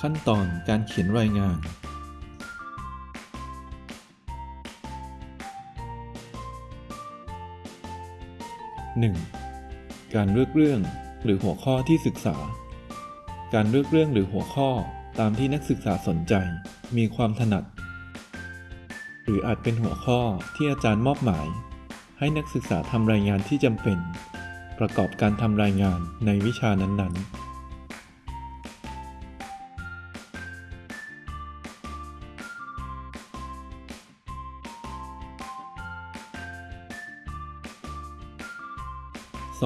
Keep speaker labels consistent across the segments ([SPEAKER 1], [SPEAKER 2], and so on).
[SPEAKER 1] ขั้นตอนการเขียนรายงาน 1. การเลือกเรื่องหรือหัวข้อที่ศึกษา การเลือกเรื่องหรือหัวข้อตามที่นักศึกษาสนใจ มีความถนัด หรืออาจเป็นหัวข้อที่อาจารย์มอบหมาย ให้นักศึกษาทำรายงานที่จำเป็น ประกอบการทำรายงานในวิชานั้นๆ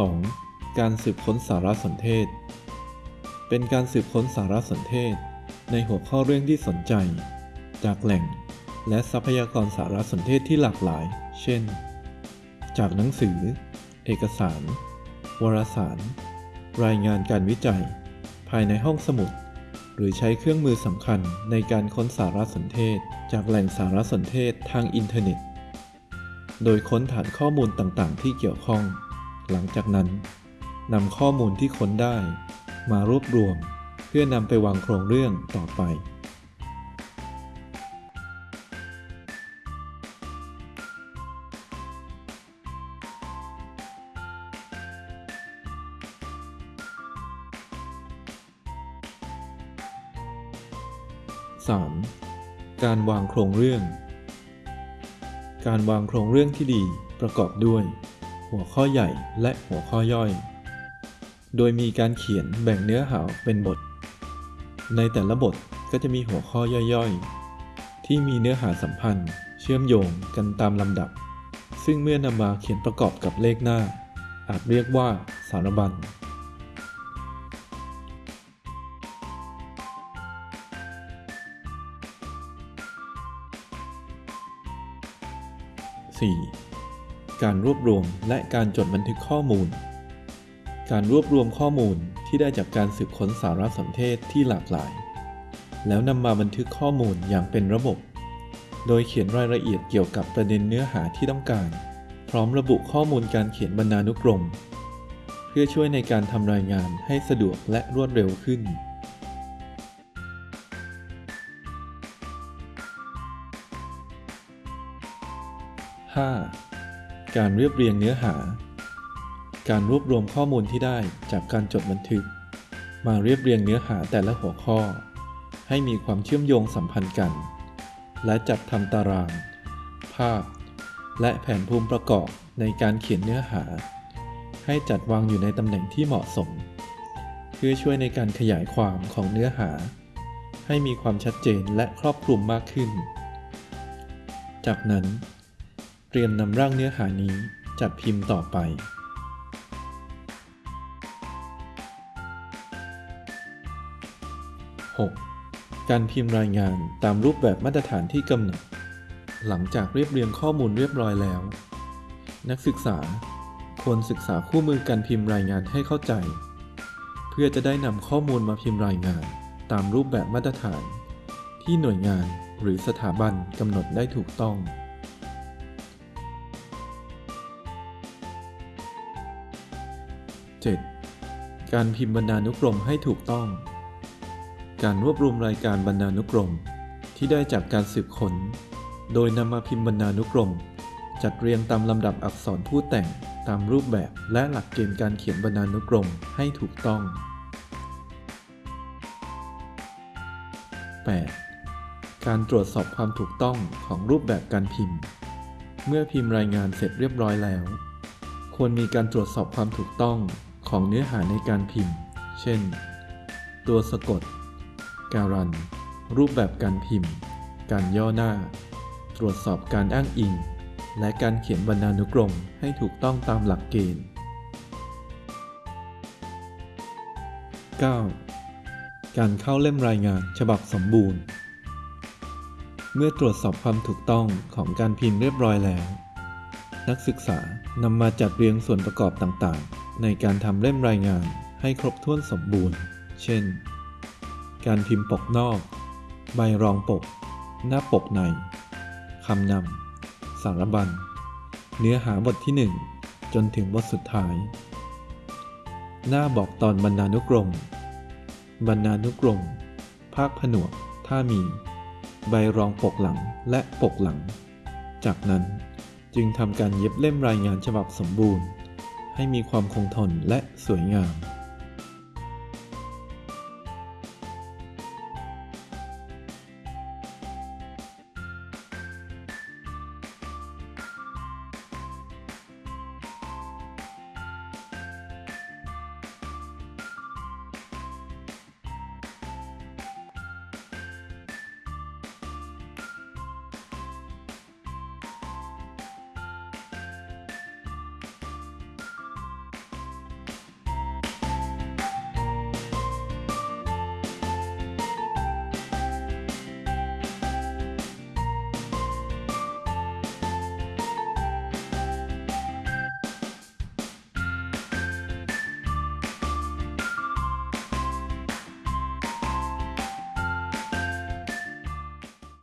[SPEAKER 1] 2. การสืบค้นสารสนเทศ เป็นการสืบค้นสารสนเทศ ในหัวข้อเรื่องที่สนใจ จากแหล่ง และทรัพยากรสารสนเทศที่หลากหลาย เช่น จากหนังสือ เอกสาร วารสาร รายงานการวิจัย ภายในห้องสมุด หรือใช้เครื่องมือสำคัญในการค้นสารสนเทศ จากแหล่งสารสนเทศทางอินเทอร์เน็ต โดยค้นฐานข้อมูลต่างๆ ที่เกี่ยวข้อง หลังจากนั้นนำข้อมูลที่ค้นได้ มารวบรวมเพื่อนำไปวางโครงเรื่องต่อไป 3. การวางโครงเรื่อง การวางโครงเรื่องที่ดีประกอบด้วย หัวข้อใหญ่และหัวข้อย่อย โดยมีการเขียนแบ่งเนื้อหาเป็นบท ในแต่ละบทก็จะมีหัวข้อย่อยๆ ที่มีเนื้อหาสัมพันธ์ เชื่อมโยงกันตามลำดับ ซึ่งเมื่อนำมาเขียนประกอบกับเลขหน้า อาจเรียกว่าสารบัญ 4. การรวบรวมและการจดบันทึกข้อมูล การรวบรวมข้อมูลที่ได้จากการสืบค้นสารสนเทศที่หลากหลาย แล้วนำมาบันทึกข้อมูลอย่างเป็นระบบ โดยเขียนรายละเอียดเกี่ยวกับประเด็นเนื้อหาที่ต้องการ พร้อมระบุข้อมูลการเขียนบรรณานุกรม เพื่อช่วยในการทำรายงานให้สะดวกและรวดเร็วขึ้น 5. การเรียบเรียงเนื้อหา การรวบรวมข้อมูลที่ได้จากการจดบันทึก มาเรียบเรียงเนื้อหาแต่ละหัวข้อ ให้มีความเชื่อมโยงสัมพันธ์กัน และจัดทำตาราง ภาพ และแผนภูมิประกอบในการเขียนเนื้อหา ให้จัดวางอยู่ในตำแหน่งที่เหมาะสม เพื่อช่วยในการขยายความของเนื้อหา ให้มีความชัดเจนและครอบคลุมมากขึ้น จากนั้น เตรียมนำร่างเนื้อหานี้จัดพิมพ์ต่อไป 6. การพิมพ์รายงานตามรูปแบบมาตรฐานที่กำหนด หลังจากเรียบเรียงข้อมูลเรียบร้อยแล้ว นักศึกษาควรศึกษาคู่มือการพิมพ์รายงานให้เข้าใจ เพื่อจะได้นำข้อมูลมาพิมพ์รายงานตามรูปแบบมาตรฐาน ที่หน่วยงานหรือสถาบันกำหนดได้ถูกต้อง 7. การพิมพ์บรรณานุกรมให้ถูกต้อง การรวบรวมรายการบรรณานุกรม ที่ได้จากการสืบค้น โดยนำมาพิมพ์บรรณานุกรม จัดเรียงตามลำดับอักษรผู้แต่งตามรูปแบบและหลักเกณฑ์การเขียนบรรณานุกรมให้ถูกต้อง 8. การตรวจสอบความถูกต้องของรูปแบบการพิมพ์ เมื่อพิมพ์รายงานเสร็จเรียบร้อยแล้ว ควรมีการตรวจสอบความถูกต้อง ของเนื้อหาในการพิมพ์ เช่น ตัวสะกด การัน รูปแบบการพิมพ์ การย่อหน้า ตรวจสอบการอ้างอิง และการเขียนบรรณานุกรมให้ถูกต้องตามหลักเกณฑ์ 9. การเข้าเล่มรายงานฉบับสมบูรณ์ เมื่อตรวจสอบความถูกต้องของการพิมพ์เรียบร้อยแล้ว นักศึกษานำมาจัดเรียงส่วนประกอบต่างๆ ในการทำเล่มรายงานให้ครบถ้วนสมบูรณ์ เช่น การพิมพ์ปกนอก ใบรองปก หน้าปกใน คำนำ สารบัญ เนื้อหาบทที่ 1 จนถึงบทสุดท้าย หน้าบอกตอนบรรณานุกรม บรรณานุกรม ภาคผนวก ถ้ามี ใบรองปกหลังและปกหลัง จากนั้นจึงทำการเย็บเล่มรายงานฉบับสมบูรณ์ ให้มีความคงทนและสวยงาม